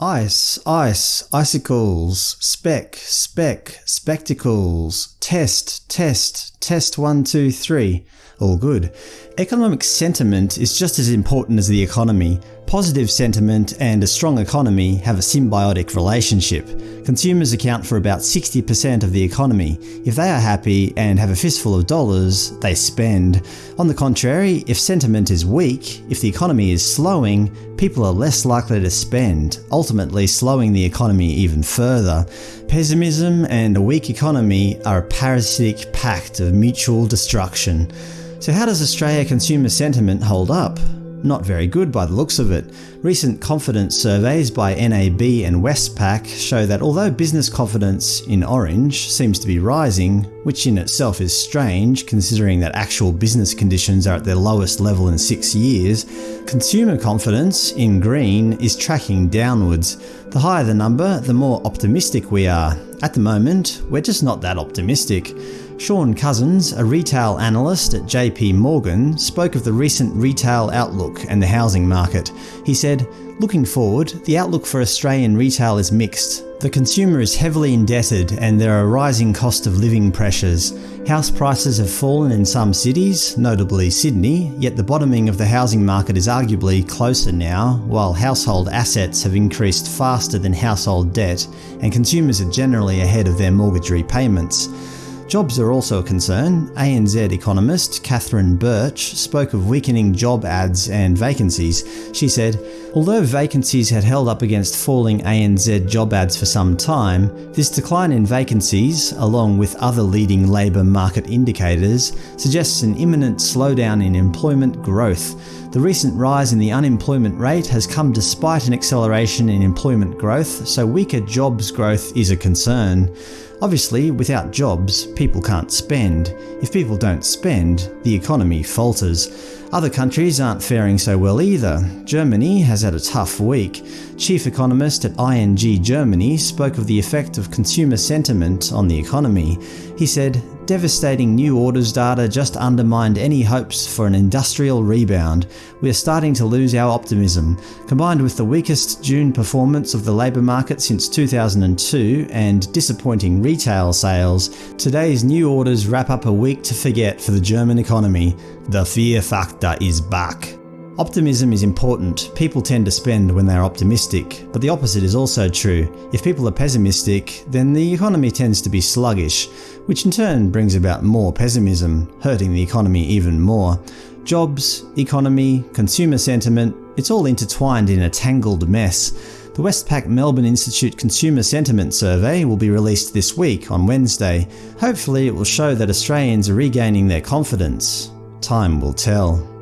Ice, ice, icicles, spec, spec, spectacles, test, test, test one, two, three. All good. Economic sentiment is just as important as the economy. Positive sentiment and a strong economy have a symbiotic relationship. Consumers account for about 60% of the economy. If they are happy and have a fistful of dollars, they spend. On the contrary, if sentiment is weak, if the economy is slowing, people are less likely to spend, ultimately slowing the economy even further. Pessimism and a weak economy are a parasitic pact of mutual destruction. So how does Australia consumer sentiment hold up? Not very good by the looks of it. Recent confidence surveys by NAB and Westpac show that although business confidence in orange seems to be rising, which in itself is strange considering that actual business conditions are at their lowest level in six years, consumer confidence in green is tracking downwards. The higher the number, the more optimistic we are. At the moment, we're just not that optimistic. Shaun Cousins, a retail analyst at JP Morgan, spoke of the recent retail outlook and the housing market. He said, Looking forward, the outlook for Australian retail is mixed. The consumer is heavily indebted and there are rising cost of living pressures. House prices have fallen in some cities, notably Sydney, yet the bottoming of the housing market is arguably closer now, while household assets have increased faster than household debt and consumers are generally ahead of their mortgage repayments. Jobs are also a concern. ANZ economist Catherine Birch spoke of weakening job ads and vacancies. She said, Although vacancies had held up against falling ANZ job ads for some time, this decline in vacancies, along with other leading labour market indicators, suggests an imminent slowdown in employment growth. The recent rise in the unemployment rate has come despite an acceleration in employment growth, so weaker jobs growth is a concern. Obviously, without jobs, people can't spend. If people don't spend, the economy falters. Other countries aren't faring so well either. Germany has had a tough week. Chief economist at ING Germany spoke of the effect of consumer sentiment on the economy. He said, Devastating new orders data just undermined any hopes for an industrial rebound. We are starting to lose our optimism. Combined with the weakest June performance of the labour market since 2002 and disappointing retail sales, today's new orders wrap up a week to forget for the German economy. The fear factor is back. Optimism is important. People tend to spend when they're optimistic, but the opposite is also true. If people are pessimistic, then the economy tends to be sluggish, which in turn brings about more pessimism, hurting the economy even more. Jobs, economy, consumer sentiment, it's all intertwined in a tangled mess. The Westpac Melbourne Institute Consumer Sentiment Survey will be released this week on Wednesday. Hopefully it will show that Australians are regaining their confidence. Time will tell.